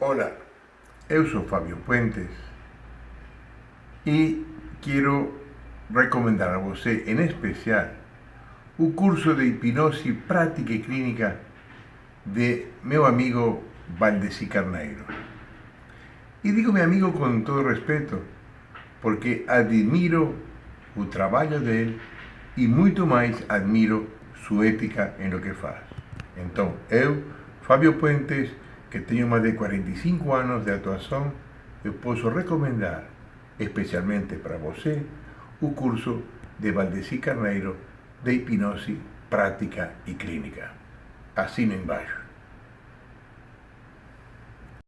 Hola, eu sou Fabio Puentes e quero recomendar a você, em especial, o curso de hipnose prática e clínica de meu amigo Valdeci Carneiro. E digo meu amigo com todo respeito, porque admiro o trabalho dele e muito mais admiro sua ética em lo que faz. Então, eu, Fabio Puentes, que tenho mais de 45 anos de atuação, eu posso recomendar, especialmente para você, o curso de Valdeci Carneiro de hipnose prática e clínica. Assina embaixo.